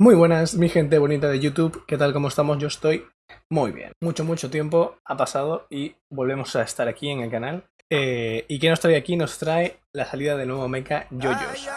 Muy buenas, mi gente bonita de YouTube, ¿qué tal? ¿Cómo estamos? Yo estoy muy bien. Mucho, mucho tiempo ha pasado y volvemos a estar aquí en el canal. Eh, ¿Y qué nos trae aquí? Nos trae la salida del nuevo mecha Yoyos.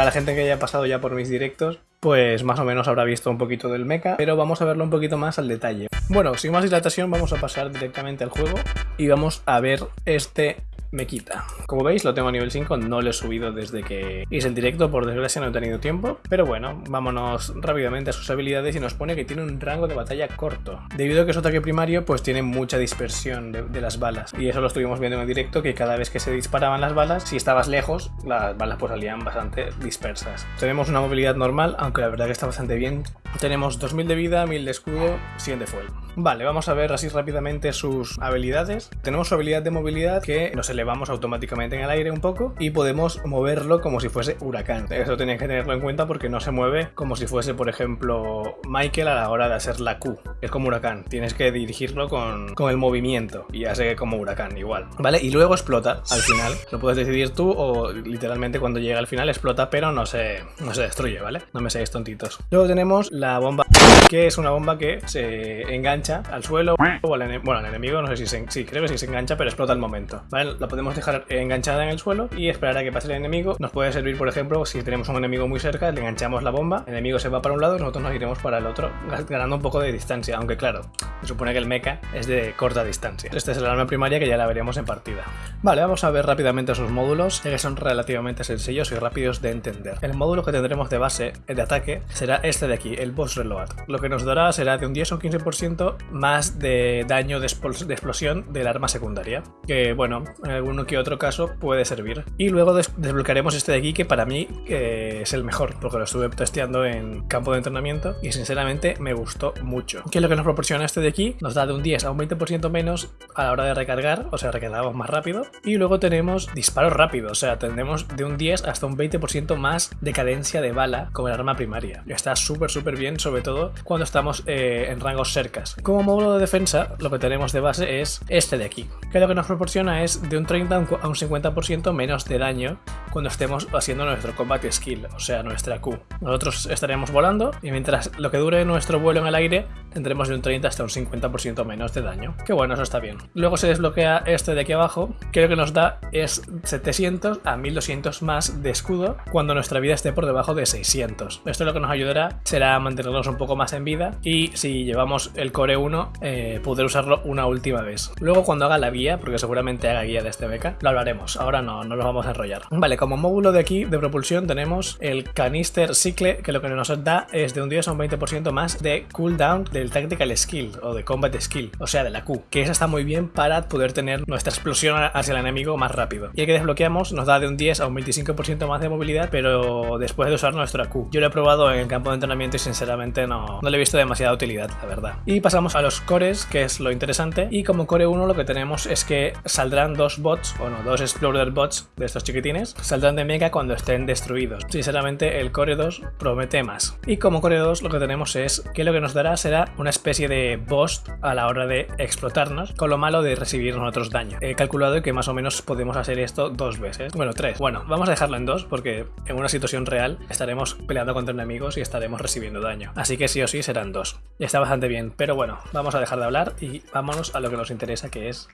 Para la gente que haya pasado ya por mis directos, pues más o menos habrá visto un poquito del mecha, pero vamos a verlo un poquito más al detalle. Bueno, sin más dilatación vamos a pasar directamente al juego y vamos a ver este me quita. Como veis lo tengo a nivel 5, no lo he subido desde que hice el directo, por desgracia no he tenido tiempo, pero bueno, vámonos rápidamente a sus habilidades y nos pone que tiene un rango de batalla corto. Debido a que es ataque primario, pues tiene mucha dispersión de, las balas, y eso lo estuvimos viendo en el directo, que cada vez que se disparaban las balas, si estabas lejos, las balas pues salían bastante dispersas. Tenemos una movilidad normal, aunque la verdad que está bastante bien. Tenemos 2000 de vida, 1000 de escudo, 100 de fuel. Vale, vamos a ver así rápidamente sus habilidades. Tenemos su habilidad de movilidad que nos elevamos automáticamente en el aire un poco y podemos moverlo como si fuese huracán. Eso tenéis que tenerlo en cuenta porque no se mueve como si fuese, por ejemplo, Michael a la hora de hacer la Q. Es como huracán, tienes que dirigirlo con, con el movimiento y hace como huracán igual. ¿Vale? Y luego explota al final. Lo puedes decidir tú o literalmente cuando llega al final explota pero no se, no se destruye, ¿vale? No me seáis tontitos. Luego tenemos la bomba que es una bomba que se engancha al suelo o al, bueno, al enemigo, no sé si se, sí, creo que sí se engancha, pero explota al momento. ¿Vale? La podemos dejar enganchada en el suelo y esperar a que pase el enemigo. Nos puede servir, por ejemplo, si tenemos un enemigo muy cerca, le enganchamos la bomba, el enemigo se va para un lado y nosotros nos iremos para el otro, ganando un poco de distancia, aunque claro, se supone que el mecha es de corta distancia. Esta es el arma primaria que ya la veremos en partida. Vale, vamos a ver rápidamente sus módulos, ya que son relativamente sencillos y rápidos de entender. El módulo que tendremos de base, el de ataque, será este de aquí, el Boss Reload. Lo que nos dará será de un 10 o 15% más de daño de, explosión del arma secundaria. Que bueno, en alguno que otro caso puede servir. Y luego des desbloquearemos este de aquí que para mí eh, es el mejor, porque lo estuve testeando en campo de entrenamiento y sinceramente me gustó mucho. ¿Qué es lo que nos proporciona este de aquí? Nos da de un 10 a un 20% menos a la hora de recargar, o sea, recargamos más rápido. Y luego tenemos disparos rápidos, o sea, tendremos de un 10 hasta un 20% más de cadencia de bala con el arma primaria. Está súper, súper bien, sobre todo cuando estamos eh, en rangos cercas. Como módulo de defensa, lo que tenemos de base es este de aquí, que lo que nos proporciona es de un 30 a un 50% menos de daño cuando estemos haciendo nuestro combat skill, o sea, nuestra Q. Nosotros estaremos volando y mientras lo que dure nuestro vuelo en el aire, tendremos de un 30 hasta un 50% menos de daño. Que bueno, eso está bien. Luego se desbloquea este de aquí abajo, que lo que nos da es 700 a 1200 más de escudo cuando nuestra vida esté por debajo de 600. Esto lo que nos ayudará será mantenernos un poco más en vida y si llevamos el core 1 eh, poder usarlo una última vez. Luego cuando haga la guía, porque seguramente haga guía de este beca, lo hablaremos. Ahora no, no lo vamos a enrollar. Vale, como módulo de aquí de propulsión tenemos el canister cicle que lo que nos da es de un 10 a un 20% más de cooldown del tactical skill o de combat skill, o sea de la Q, que esa está muy bien para poder tener nuestra explosión hacia el enemigo más rápido. Y el que desbloqueamos nos da de un 10 a un 25% más de movilidad, pero después de usar nuestra Q. Yo lo he probado en el campo de entrenamiento y sinceramente no, no le he visto demasiada utilidad, la verdad. Y pasamos a los cores, que es lo interesante, y como core 1 lo que tenemos es que saldrán dos bots, bueno, dos explorer bots de estos chiquitines, saldrán de Mega cuando estén destruidos. Sinceramente el core 2 promete más. Y como core 2 lo que tenemos es que lo que nos dará será una especie de boss a la hora de explotarnos, con lo malo de recibir nosotros daño. He calculado que más o menos podemos hacer esto dos veces, bueno, tres. Bueno, vamos a dejarlo en dos porque en una situación real estaremos peleando contra enemigos y estaremos recibiendo daño. Así que sí o sí serán dos. Está bastante bien, pero bueno, vamos a dejar de hablar y vámonos a lo que nos interesa que es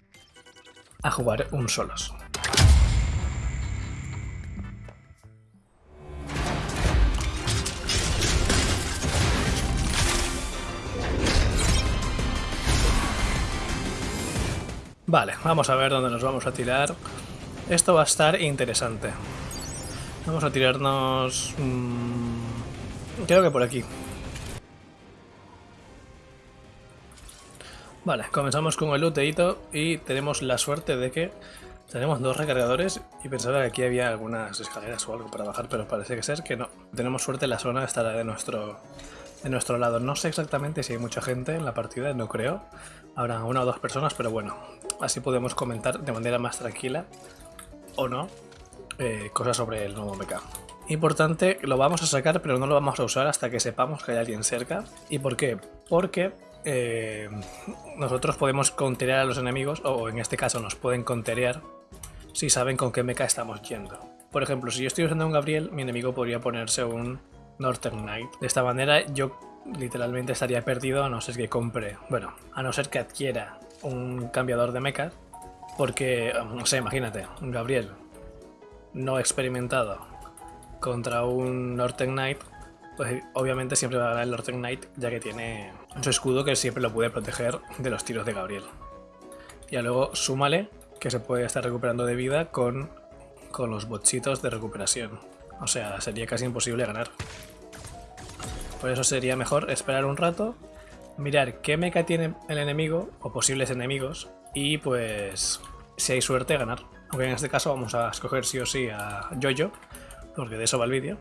a jugar un solos. Vale, vamos a ver dónde nos vamos a tirar. Esto va a estar interesante. Vamos a tirarnos... Mmm, creo que por aquí. Vale, comenzamos con el looteito y tenemos la suerte de que tenemos dos recargadores y pensaba que aquí había algunas escaleras o algo para bajar, pero parece que ser que no. Tenemos suerte, la zona estará de nuestro, de nuestro lado. No sé exactamente si hay mucha gente en la partida, no creo. Habrá una o dos personas, pero bueno, así podemos comentar de manera más tranquila o no eh, cosas sobre el nuevo mecha. Importante, lo vamos a sacar pero no lo vamos a usar hasta que sepamos que hay alguien cerca. ¿Y por qué? Porque eh, nosotros podemos conterear a los enemigos, o en este caso nos pueden conterear si saben con qué mecha estamos yendo. Por ejemplo, si yo estoy usando un Gabriel, mi enemigo podría ponerse un Northern Knight. De esta manera yo literalmente estaría perdido a no ser que compre, bueno, a no ser que adquiera un cambiador de mecha, porque, no sé, imagínate, un Gabriel no experimentado contra un Northern Knight, pues obviamente siempre va a ganar el Northern Knight, ya que tiene su escudo que siempre lo puede proteger de los tiros de Gabriel. Y luego súmale que se puede estar recuperando de vida con, con los bochitos de recuperación. O sea, sería casi imposible ganar. Por eso sería mejor esperar un rato, mirar qué mecha tiene el enemigo o posibles enemigos y pues si hay suerte ganar. Aunque en este caso vamos a escoger sí o sí a Jojo, porque de eso va el vídeo.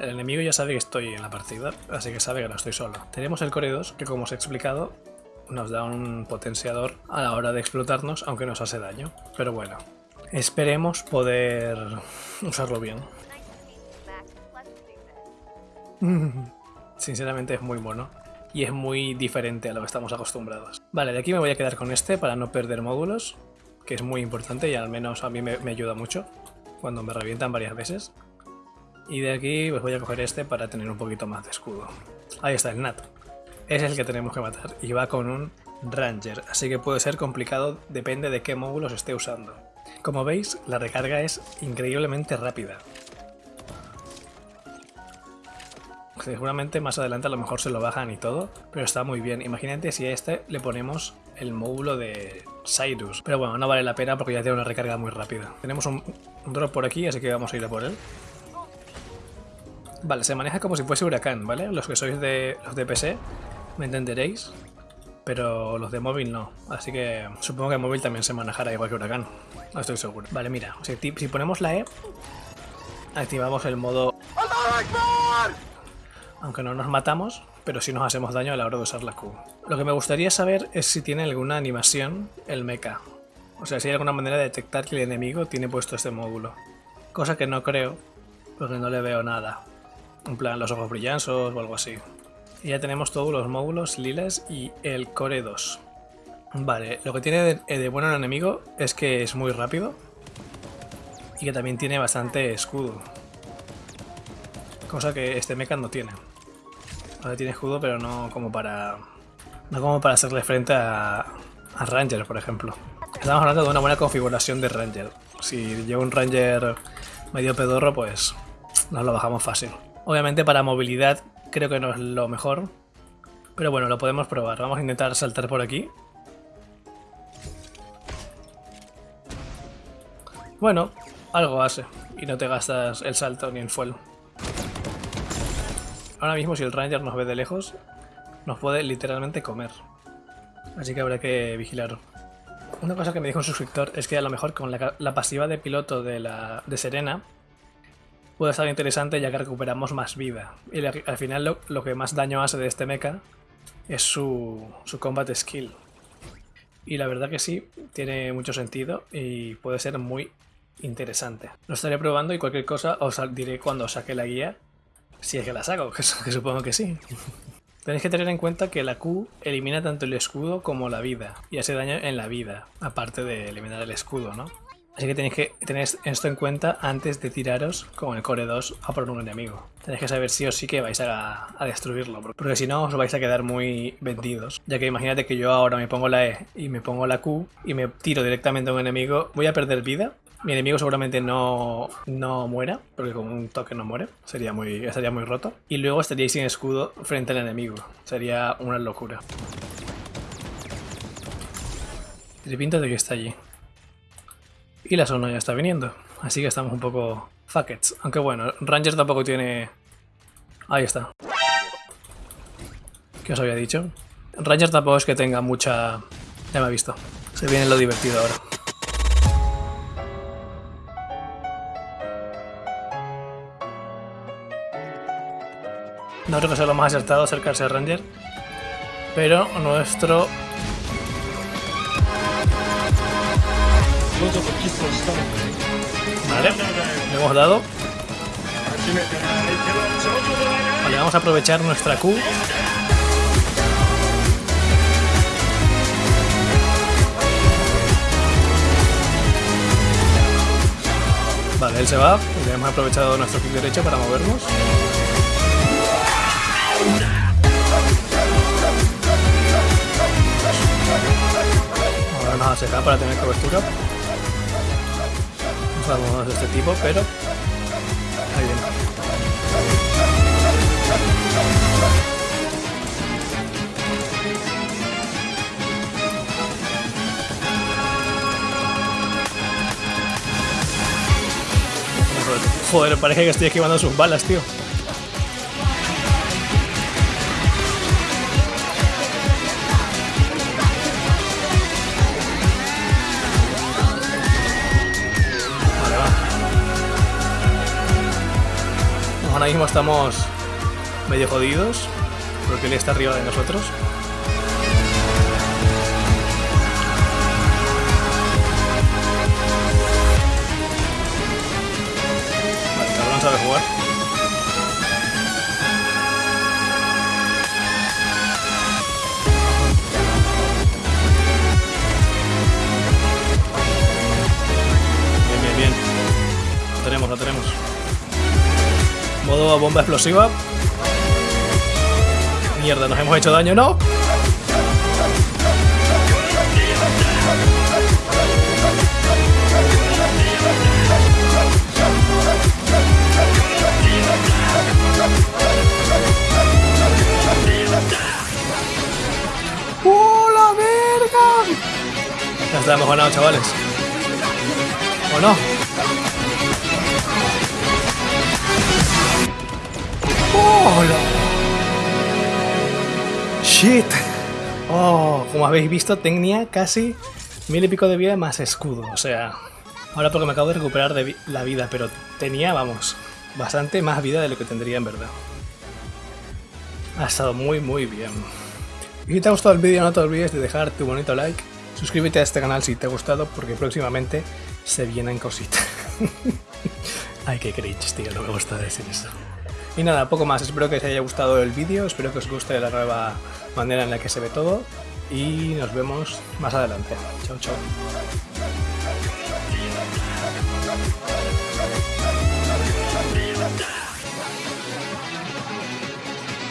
El enemigo ya sabe que estoy en la partida, así que sabe que no estoy solo. Tenemos el Core 2, que como os he explicado, nos da un potenciador a la hora de explotarnos, aunque nos hace daño. Pero bueno, esperemos poder usarlo bien. Sinceramente es muy mono y es muy diferente a lo que estamos acostumbrados. Vale, de aquí me voy a quedar con este para no perder módulos, que es muy importante y al menos a mí me, ayuda mucho cuando me revientan varias veces. Y de aquí pues voy a coger este para tener un poquito más de escudo. Ahí está el Nat. Es el que tenemos que matar y va con un Ranger, así que puede ser complicado, depende de qué módulos esté usando. Como veis, la recarga es increíblemente rápida. Seguramente más adelante a lo mejor se lo bajan y todo, pero está muy bien. Imagínate si a este le ponemos el módulo de Cyrus. Pero bueno, no vale la pena porque ya tiene una recarga muy rápida. Tenemos un, drop por aquí, así que vamos a ir a por él. Vale, se maneja como si fuese huracán, ¿vale? Los que sois de los de PC me entenderéis, pero los de móvil no. Así que supongo que móvil también se manejará igual que huracán. No estoy seguro. Vale, mira, si, ponemos la E, activamos el modo aunque no nos matamos, pero sí nos hacemos daño a la hora de usar la Q. Lo que me gustaría saber es si tiene alguna animación el mecha. O sea, si hay alguna manera de detectar que el enemigo tiene puesto este módulo. Cosa que no creo, porque no le veo nada. En plan, los ojos brillanzos o algo así. Y ya tenemos todos los módulos lilas y el Core 2. Vale, lo que tiene de, de bueno el enemigo es que es muy rápido. Y que también tiene bastante escudo. Cosa que este mecha no tiene. Ahora tiene escudo, pero no como para. No como para hacerle frente a, a Ranger, por ejemplo. Estamos hablando de una buena configuración de Ranger. Si lleva un Ranger medio pedorro, pues nos lo bajamos fácil. Obviamente para movilidad creo que no es lo mejor. Pero bueno, lo podemos probar. Vamos a intentar saltar por aquí. Bueno, algo hace. Y no te gastas el salto ni el fuel. Ahora mismo si el Ranger nos ve de lejos, nos puede literalmente comer. Así que habrá que vigilar. Una cosa que me dijo un suscriptor es que a lo mejor con la, pasiva de piloto de, la, de Serena puede estar interesante ya que recuperamos más vida. Y al final lo, que más daño hace de este mecha es su, su combat skill. Y la verdad que sí, tiene mucho sentido y puede ser muy interesante. Lo estaré probando y cualquier cosa os diré cuando saque la guía si es que la saco, que, supongo que sí. Tenéis que tener en cuenta que la Q elimina tanto el escudo como la vida, y hace daño en la vida, aparte de eliminar el escudo, ¿no? Así que tenéis que tener esto en cuenta antes de tiraros con el Core 2 a por un enemigo. Tenéis que saber sí o sí que vais a, a, destruirlo, porque si no os vais a quedar muy vendidos. Ya que imagínate que yo ahora me pongo la E y me pongo la Q y me tiro directamente a un enemigo, voy a perder vida mi enemigo seguramente no, no muera, porque con un toque no muere, sería muy, estaría muy roto. Y luego estaríais sin escudo frente al enemigo, sería una locura. Tiene pinta de que está allí. Y la zona ya está viniendo, así que estamos un poco fuckets. Aunque bueno, Ranger tampoco tiene... Ahí está. ¿Qué os había dicho? Ranger tampoco es que tenga mucha... Ya me ha visto. Se viene lo divertido ahora. No creo que sea lo más acertado acercarse a Ranger. Pero nuestro... Vale, le hemos dado. Vale, vamos a aprovechar nuestra Q. Vale, él se va. Ya hemos aprovechado nuestro clic derecho para movernos. Ahora nos acerca para tener cobertura. De este tipo, pero... Ahí viene. Joder, parece que estoy esquivando sus balas, tío. Mismo estamos medio jodidos porque él está arriba de nosotros. Bomba explosiva. Mierda, nos hemos hecho daño, ¿no? ¡Oh, la verga! Ya está, hemos ganado, chavales. ¿O no? ¡Shit! Oh, como habéis visto, tenía casi mil y pico de vida más escudo. O sea, ahora porque me acabo de recuperar de la vida, pero tenía, vamos, bastante más vida de lo que tendría en verdad. Ha estado muy, muy bien. Y si te ha gustado el vídeo, no te olvides de dejar tu bonito like. Suscríbete a este canal si te ha gustado, porque próximamente se vienen cositas. Ay, qué cringe, tío, no me gusta decir eso. Y nada, poco más. Espero que os haya gustado el vídeo, espero que os guste la nueva manera en la que se ve todo. Y nos vemos más adelante. Chao, chao.